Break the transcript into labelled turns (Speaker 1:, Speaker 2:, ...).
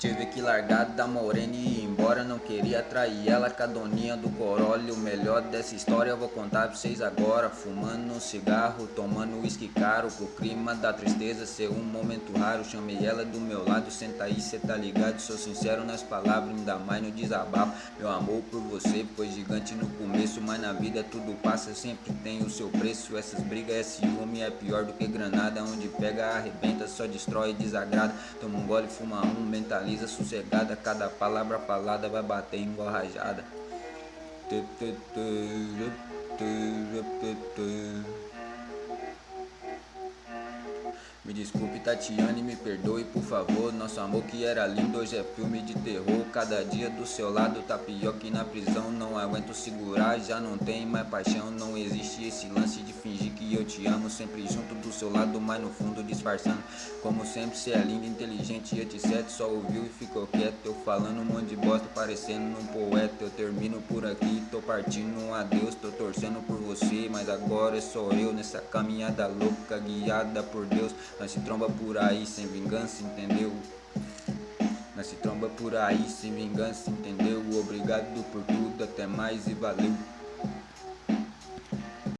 Speaker 1: Tive que largar da morena e ir embora Não queria trair ela com a doninha do Corolla O melhor dessa história eu vou contar pra vocês agora. Fumando um cigarro, tomando uísque caro Pro clima da tristeza ser um momento raro. Chamei ela do meu lado, senta aí, cê tá ligado? Sou sincero nas palavras, ainda mais no desabafo. Meu amor por você foi gigante no começo Mas na vida tudo passa, sempre tem o seu preço. Essas brigas, esse ciúme é pior do que granada Onde pega, arrebenta, só destrói desagrada. Toma um gole, fuma um, mentaliza Analisa sossegada, cada palavra falada vai bater igual rajada. Me desculpe Tatiane, me perdoe por favor. Nosso amor que era lindo hoje é filme de terror. Cada dia do seu lado tá pior que na prisão. Não aguento segurar, já não tem mais paixão. Não existe esse lance de fingir que eu te amo. Sempre junto do seu lado, mas no fundo disfarçando. Como sempre cê é lindo, inteligente e etc Só ouviu e ficou quieto Eu falando um monte de bosta, parecendo um poeta. Eu termino por aqui, tô partindo um adeus Tô torcendo por agora sou eu Nessa caminhada louca, guiada por Deus nós se tromba por aí sem vingança, entendeu? Nós se tromba por aí sem vingança, entendeu? Obrigado por tudo, até mais e valeu